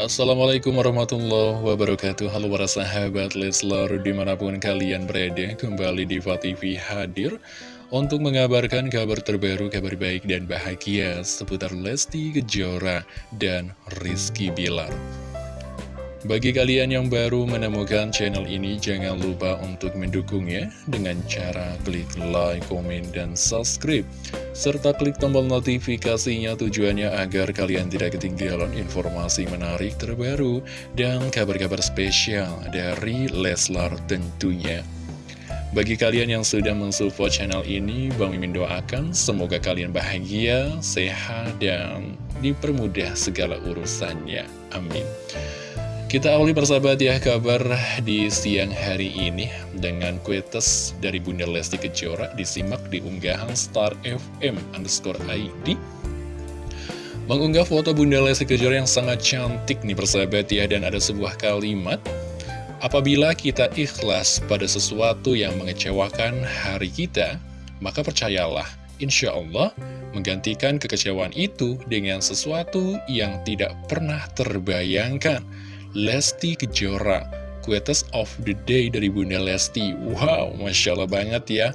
Assalamualaikum warahmatullahi wabarakatuh. Halo para sahabat Leslar di mana pun kalian berada Kembali di TV hadir Untuk mengabarkan kabar terbaru, kabar baik dan bahagia Seputar Lesti Kejora dan Rizky Bilar bagi kalian yang baru menemukan channel ini, jangan lupa untuk mendukungnya dengan cara klik like, komen, dan subscribe. Serta klik tombol notifikasinya tujuannya agar kalian tidak ketinggalan informasi menarik terbaru dan kabar-kabar spesial dari Leslar tentunya. Bagi kalian yang sudah mensupport channel ini, Bang Mimin doakan semoga kalian bahagia, sehat, dan dipermudah segala urusannya. Amin. Kita awali persahabat ya kabar di siang hari ini dengan kuetes dari Bunda Lesti Kejora disimak di unggahan Star FM underscore ID. Mengunggah foto Bunda Lesti Kejora yang sangat cantik nih persahabat ya dan ada sebuah kalimat Apabila kita ikhlas pada sesuatu yang mengecewakan hari kita, maka percayalah, insya Allah menggantikan kekecewaan itu dengan sesuatu yang tidak pernah terbayangkan. Lesti Kejora Quotes of the Day dari Bunda Lesti. Wow, Masya Allah banget ya.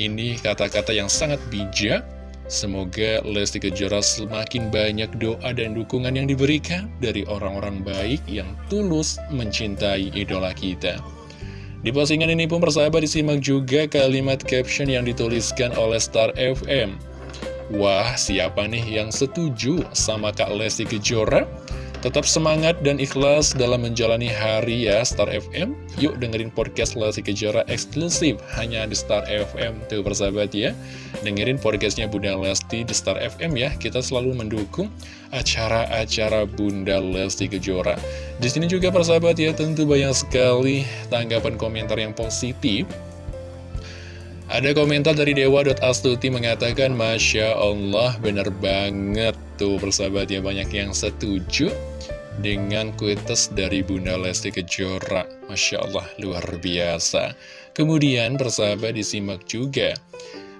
Ini kata-kata yang sangat bijak. Semoga Lesti Kejora semakin banyak doa dan dukungan yang diberikan Dari orang-orang baik yang tulus mencintai idola kita. Di postingan ini pun persahabat disimak juga kalimat caption yang dituliskan oleh Star FM Wah, siapa nih yang setuju sama Kak Lesti Kejora? Tetap semangat dan ikhlas dalam menjalani hari ya Star FM Yuk dengerin podcast Lesti Kejora eksklusif hanya di Star FM Tuh persahabat ya. Dengerin podcastnya Bunda Lesti di Star FM ya. Kita selalu mendukung acara-acara Bunda Lesti Kejora. Di sini juga persahabat ya tentu banyak sekali tanggapan komentar yang positif ada komentar dari Dewa.astuti mengatakan Masya Allah bener banget Tuh persahabat ya banyak yang setuju dengan kuites dari Bunda Lesti Kejora. Masya Allah, luar biasa. Kemudian persahabat disimak juga.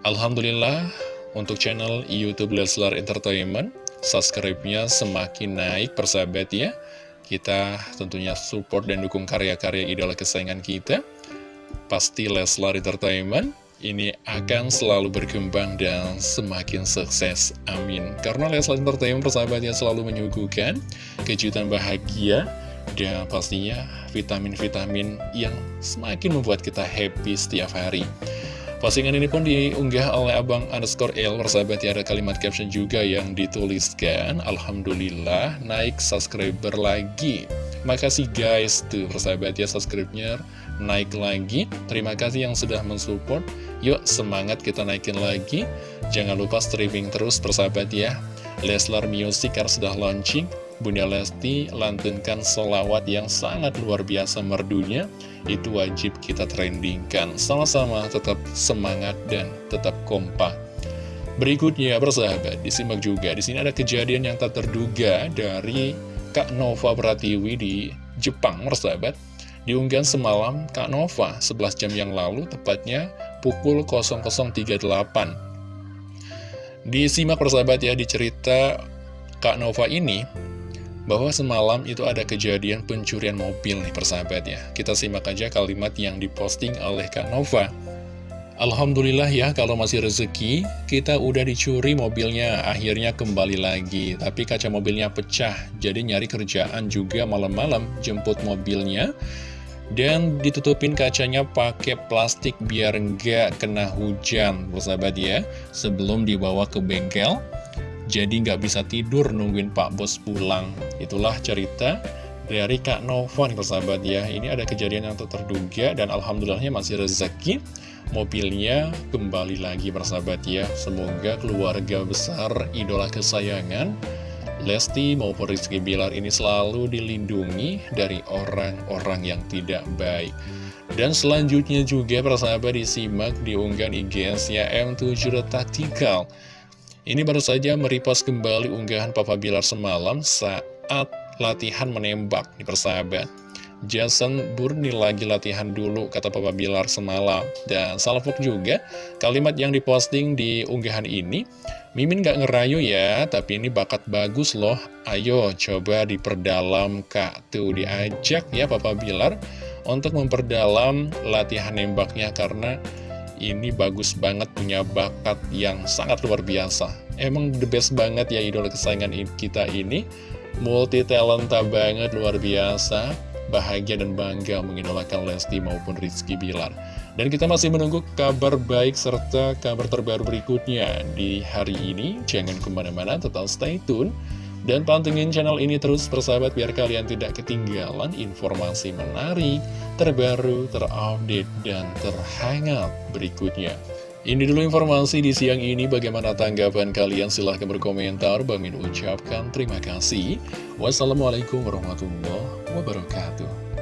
Alhamdulillah, untuk channel Youtube Leslar Entertainment, subscribe-nya semakin naik persahabat ya. Kita tentunya support dan dukung karya-karya idola kesayangan kita. Pasti Leslar Entertainment ini akan selalu berkembang dan semakin sukses. Amin. Karena Leslar Entertainment persahabatnya selalu menyuguhkan kejutan bahagia dan pastinya vitamin-vitamin yang semakin membuat kita happy setiap hari. Postingan ini pun diunggah oleh Abang underscore L Persahabat ya ada kalimat caption juga yang dituliskan Alhamdulillah naik subscriber lagi. Makasih guys tuh persahabat ya subscribe-nya naik lagi. Terima kasih yang sudah mensupport. Yuk semangat kita naikin lagi. Jangan lupa streaming terus persahabat ya. Leslar Music karena sudah launching Bunda Lesti lantunkan solawat yang sangat luar biasa merdunya. Itu wajib kita trendingkan Sama-sama tetap semangat dan tetap kompak. Berikutnya persahabat disimak juga. Di sini ada kejadian yang tak terduga dari Kak Nova Pratiwi di Jepang persahabat Diunggah semalam Kak Nova 11 jam yang lalu tepatnya pukul 00.38 Disimak persahabat ya di cerita Kak Nova ini bahwa semalam itu ada kejadian pencurian mobil nih persahabat ya. Kita simak aja kalimat yang diposting oleh Kak Nova. Alhamdulillah ya kalau masih rezeki kita udah dicuri mobilnya akhirnya kembali lagi. Tapi kaca mobilnya pecah jadi nyari kerjaan juga malam-malam jemput mobilnya dan ditutupin kacanya pakai plastik biar nggak kena hujan, sahabat ya, sebelum dibawa ke bengkel. Jadi nggak bisa tidur nungguin Pak Bos pulang. Itulah cerita dari Kak Nova nih persahabat ya. Ini ada kejadian yang terduga dan alhamdulillahnya masih rezeki. Mobilnya kembali lagi persahabat ya. Semoga keluarga besar idola kesayangan Lesti maupun Rizky Bilar ini selalu dilindungi dari orang-orang yang tidak baik. Dan selanjutnya juga persahabat disimak diunggah IGS-nya M7 Tactical. Ini baru saja meripas kembali unggahan Papa Bilar semalam saat latihan menembak di persahabat. Jason Burni lagi latihan dulu, kata Papa Bilar semalam. Dan salvok juga, kalimat yang diposting di unggahan ini, Mimin gak ngerayu ya, tapi ini bakat bagus loh. Ayo coba diperdalam kak. Tuh diajak ya Papa Bilar untuk memperdalam latihan nembaknya karena ini bagus banget punya bakat yang sangat luar biasa. Emang the best banget ya idola kesayangan kita ini. Multi talenta banget, luar biasa bahagia dan bangga mengidolakan Lesti maupun Rizky Bilar. Dan kita masih menunggu kabar baik serta kabar terbaru berikutnya di hari ini. Jangan ke mana-mana, tetap stay tune. Dan pantengin channel ini terus persahabat biar kalian tidak ketinggalan informasi menarik, terbaru, terupdate, dan terhangat berikutnya. Ini dulu informasi di siang ini, bagaimana tanggapan kalian? Silahkan berkomentar, Bamin ucapkan terima kasih. Wassalamualaikum warahmatullahi wabarakatuh.